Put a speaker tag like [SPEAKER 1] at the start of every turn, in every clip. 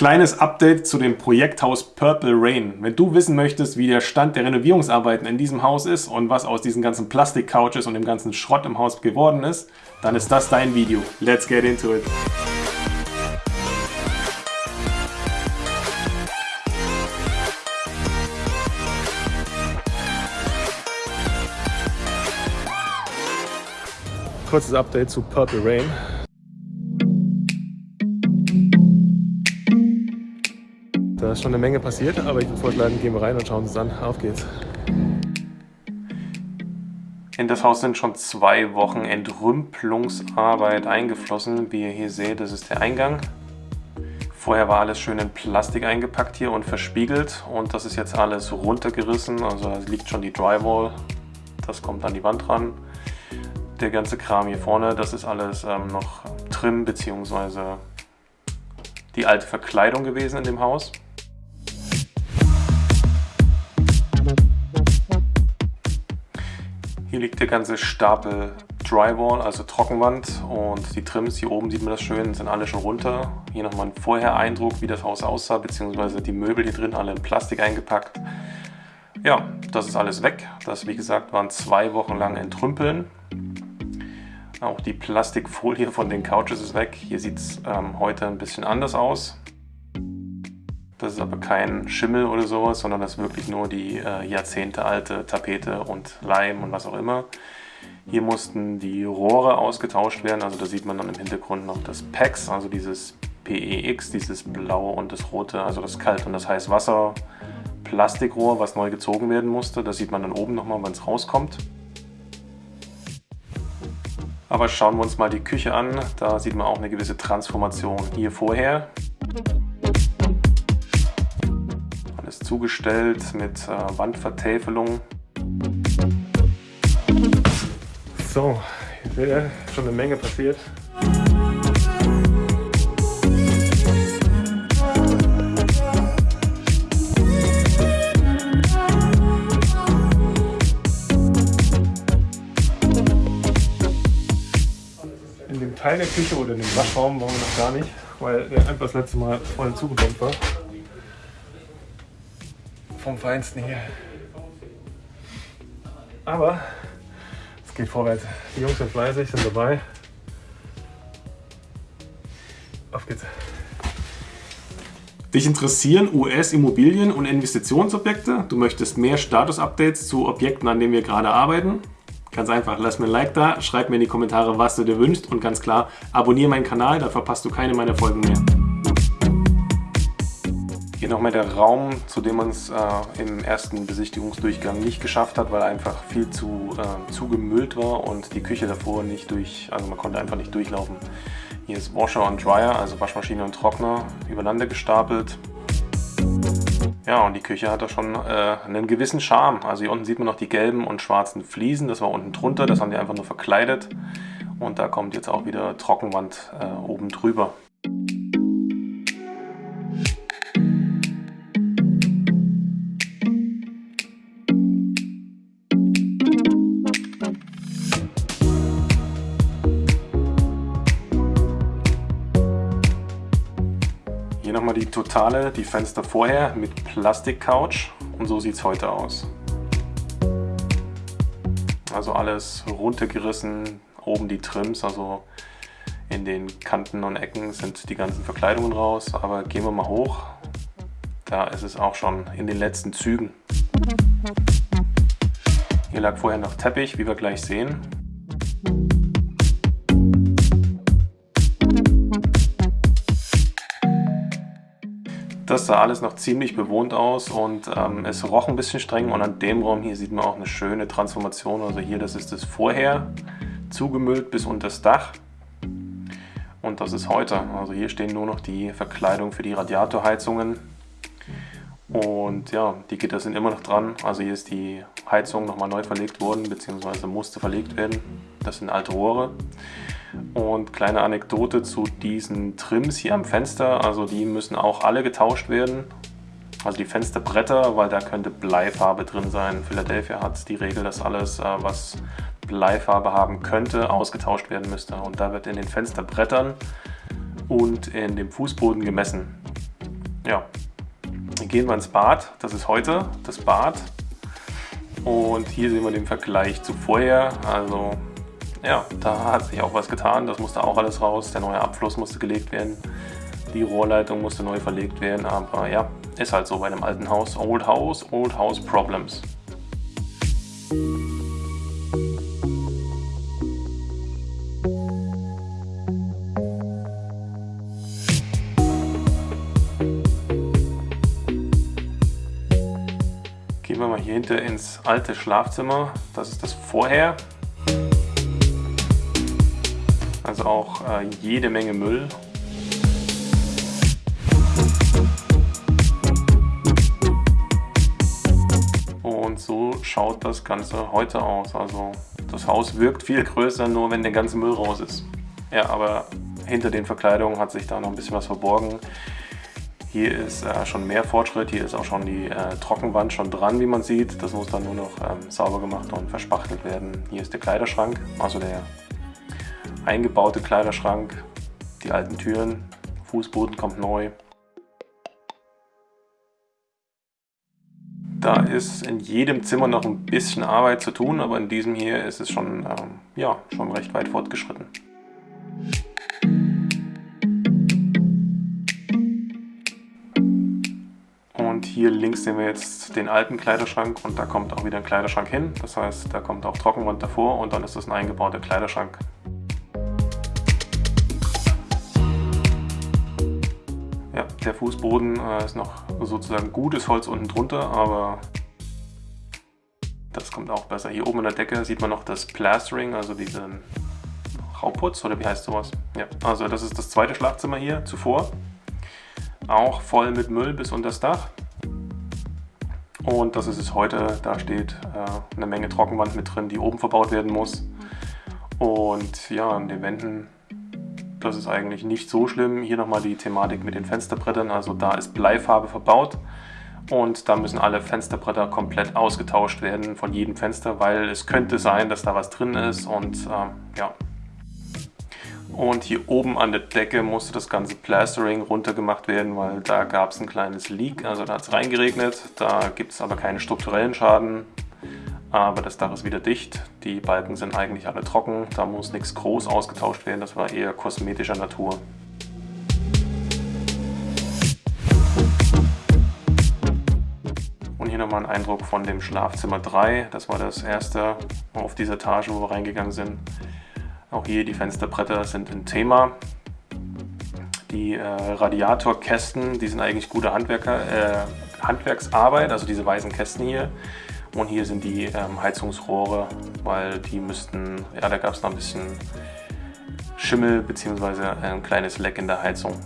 [SPEAKER 1] Kleines Update zu dem Projekthaus Purple Rain. Wenn du wissen möchtest, wie der Stand der Renovierungsarbeiten in diesem Haus ist und was aus diesen ganzen Plastik-Couches und dem ganzen Schrott im Haus geworden ist, dann ist das dein Video. Let's get into it. Kurzes Update zu Purple Rain. Ist schon eine Menge passiert, aber ich würde vorschlagen, gehen wir rein und schauen uns an. Auf geht's. In das Haus sind schon zwei Wochen Entrümpelungsarbeit eingeflossen. Wie ihr hier seht, das ist der Eingang. Vorher war alles schön in Plastik eingepackt hier und verspiegelt und das ist jetzt alles runtergerissen. Also liegt schon die Drywall, das kommt an die Wand ran. Der ganze Kram hier vorne, das ist alles ähm, noch Trim bzw. die alte Verkleidung gewesen in dem Haus. Hier liegt der ganze Stapel Drywall, also Trockenwand und die Trims, hier oben sieht man das schön, sind alle schon runter. Hier nochmal ein Vorher-Eindruck, wie das Haus aussah, beziehungsweise die Möbel hier drin alle in Plastik eingepackt. Ja, das ist alles weg. Das, wie gesagt, waren zwei Wochen lang entrümpeln. Auch die Plastikfolie von den Couches ist weg. Hier sieht es ähm, heute ein bisschen anders aus. Das ist aber kein Schimmel oder sowas, sondern das ist wirklich nur die äh, jahrzehntealte Tapete und Leim und was auch immer. Hier mussten die Rohre ausgetauscht werden, also da sieht man dann im Hintergrund noch das PEX, also dieses PEX, dieses blaue und das rote, also das Kalt- und das Heißwasser Plastikrohr, was neu gezogen werden musste. Das sieht man dann oben nochmal, wenn es rauskommt. Aber schauen wir uns mal die Küche an, da sieht man auch eine gewisse Transformation hier vorher. Zugestellt mit äh, Wandvertäfelung. So, hier wäre schon eine Menge passiert. In dem Teil der Küche oder in dem Waschraum waren wir noch gar nicht, weil der einfach das letzte Mal voll zugebombt war vom Feinsten hier. Aber es geht vorwärts. Die Jungs sind fleißig, sind dabei. Auf geht's. Dich interessieren US-Immobilien und Investitionsobjekte? Du möchtest mehr Status-Updates zu Objekten, an denen wir gerade arbeiten? Ganz einfach, lass mir ein Like da, schreib mir in die Kommentare, was du dir wünschst und ganz klar, abonniere meinen Kanal, da verpasst du keine meiner Folgen mehr. Hier nochmal der Raum, zu dem man es äh, im ersten Besichtigungsdurchgang nicht geschafft hat, weil einfach viel zu äh, zugemüllt war und die Küche davor nicht durch, also man konnte einfach nicht durchlaufen. Hier ist Washer und Dryer, also Waschmaschine und Trockner, übereinander gestapelt. Ja, und die Küche hat da schon äh, einen gewissen Charme. Also hier unten sieht man noch die gelben und schwarzen Fliesen, das war unten drunter, das haben die einfach nur verkleidet. Und da kommt jetzt auch wieder Trockenwand äh, oben drüber. Nochmal die totale, die Fenster vorher mit Plastik-Couch und so sieht es heute aus. Also alles runtergerissen, oben die Trims, also in den Kanten und Ecken sind die ganzen Verkleidungen raus. Aber gehen wir mal hoch, da ist es auch schon in den letzten Zügen. Hier lag vorher noch Teppich, wie wir gleich sehen. Das sah alles noch ziemlich bewohnt aus und ähm, es roch ein bisschen streng und an dem Raum hier sieht man auch eine schöne Transformation. Also hier, das ist das vorher, zugemüllt bis unter das Dach und das ist heute. Also hier stehen nur noch die Verkleidung für die Radiatorheizungen und ja, die Gitter sind immer noch dran. Also hier ist die Heizung nochmal neu verlegt worden, beziehungsweise musste verlegt werden. Das sind alte Rohre. Und kleine Anekdote zu diesen Trims hier am Fenster, also die müssen auch alle getauscht werden. Also die Fensterbretter, weil da könnte Bleifarbe drin sein. Philadelphia hat die Regel, dass alles, äh, was Bleifarbe haben könnte, ausgetauscht werden müsste. Und da wird in den Fensterbrettern und in dem Fußboden gemessen. ja, gehen wir ins Bad. Das ist heute das Bad. Und hier sehen wir den Vergleich zu vorher. Also ja, da hat sich auch was getan. Das musste auch alles raus. Der neue Abfluss musste gelegt werden. Die Rohrleitung musste neu verlegt werden. Aber ja, ist halt so bei einem alten Haus. Old House, Old House Problems. Gehen wir mal hier hinter ins alte Schlafzimmer. Das ist das Vorher. Auch äh, jede Menge Müll. Und so schaut das Ganze heute aus. Also das Haus wirkt viel größer, nur wenn der ganze Müll raus ist. Ja, aber hinter den Verkleidungen hat sich da noch ein bisschen was verborgen. Hier ist äh, schon mehr Fortschritt, hier ist auch schon die äh, Trockenwand schon dran, wie man sieht. Das muss dann nur noch ähm, sauber gemacht und verspachtelt werden. Hier ist der Kleiderschrank, also der eingebaute Kleiderschrank, die alten Türen, Fußboden kommt neu. Da ist in jedem Zimmer noch ein bisschen Arbeit zu tun, aber in diesem hier ist es schon, ähm, ja, schon recht weit fortgeschritten. Und hier links sehen wir jetzt den alten Kleiderschrank und da kommt auch wieder ein Kleiderschrank hin. Das heißt, da kommt auch Trockenwand davor und dann ist das ein eingebauter Kleiderschrank. Ja, der Fußboden äh, ist noch sozusagen gutes Holz unten drunter, aber das kommt auch besser. Hier oben in der Decke sieht man noch das Plastering, also diesen Rauputz oder wie heißt sowas? Ja, also das ist das zweite Schlafzimmer hier zuvor. Auch voll mit Müll bis unter das Dach. Und das ist es heute. Da steht äh, eine Menge Trockenwand mit drin, die oben verbaut werden muss. Und ja, an den Wänden, das ist eigentlich nicht so schlimm. Hier nochmal die Thematik mit den Fensterbrettern. Also da ist Bleifarbe verbaut. Und da müssen alle Fensterbretter komplett ausgetauscht werden von jedem Fenster, weil es könnte sein, dass da was drin ist. Und äh, ja, und hier oben an der Decke musste das ganze Plastering runtergemacht werden, weil da gab es ein kleines Leak, also da hat es reingeregnet. Da gibt es aber keinen strukturellen Schaden, aber das Dach ist wieder dicht. Die Balken sind eigentlich alle trocken, da muss nichts groß ausgetauscht werden, das war eher kosmetischer Natur. Und hier nochmal ein Eindruck von dem Schlafzimmer 3. Das war das erste auf dieser Etage, wo wir reingegangen sind. Auch hier die Fensterbretter sind ein Thema. Die äh, Radiatorkästen, die sind eigentlich gute Handwerker, äh, Handwerksarbeit, also diese weißen Kästen hier. Und hier sind die ähm, Heizungsrohre, weil die müssten, ja da gab es noch ein bisschen Schimmel bzw. ein kleines Leck in der Heizung.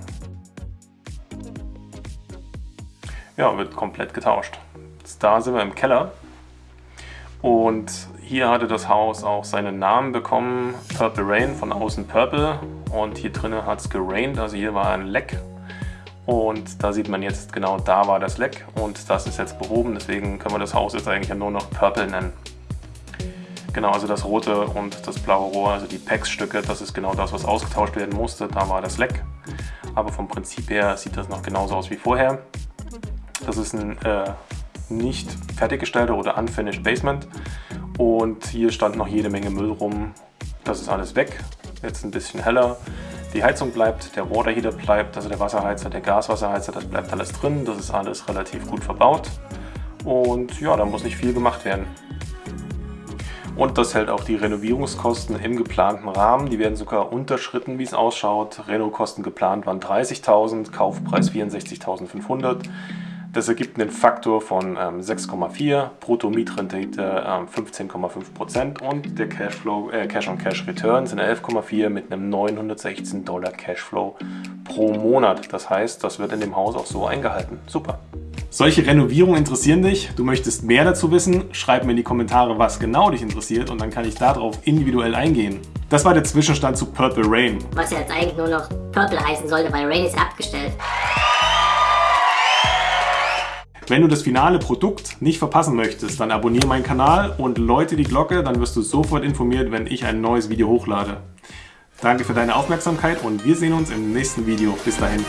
[SPEAKER 1] Ja, wird komplett getauscht. Jetzt da sind wir im Keller und hier hatte das Haus auch seinen Namen bekommen, Purple Rain, von außen Purple. Und hier drinnen hat es gerained, also hier war ein Leck. Und da sieht man jetzt, genau da war das Leck und das ist jetzt behoben, deswegen können wir das Haus jetzt eigentlich nur noch Purple nennen. Genau, also das rote und das blaue Rohr, also die PEX-Stücke, das ist genau das, was ausgetauscht werden musste. Da war das Leck. Aber vom Prinzip her sieht das noch genauso aus wie vorher. Das ist ein äh, nicht fertiggestellter oder unfinished Basement. Und hier stand noch jede Menge Müll rum. Das ist alles weg. Jetzt ein bisschen heller. Die Heizung bleibt, der Waterheater bleibt, also der Wasserheizer, der Gaswasserheizer, das bleibt alles drin. Das ist alles relativ gut verbaut. Und ja, da muss nicht viel gemacht werden. Und das hält auch die Renovierungskosten im geplanten Rahmen. Die werden sogar unterschritten, wie es ausschaut. Renokosten geplant waren 30.000, Kaufpreis 64.500. Das ergibt einen Faktor von ähm, 6,4, Brutto-Mietrendite ähm, 15,5% und der Cashflow, äh, Cash-on-Cash-Return sind 11,4 mit einem 916 Dollar Cashflow pro Monat. Das heißt, das wird in dem Haus auch so eingehalten. Super.
[SPEAKER 2] Solche Renovierungen interessieren dich? Du möchtest mehr dazu wissen? Schreib mir in die Kommentare, was genau dich interessiert und dann kann ich darauf individuell eingehen. Das war der Zwischenstand zu Purple Rain.
[SPEAKER 3] Was ja jetzt eigentlich nur noch Purple heißen sollte, weil Rain ist abgestellt.
[SPEAKER 2] Wenn du das finale Produkt nicht verpassen möchtest, dann abonniere meinen Kanal und läute die Glocke, dann wirst du sofort informiert, wenn ich ein neues Video hochlade. Danke für deine Aufmerksamkeit und wir sehen uns im nächsten Video. Bis dahin.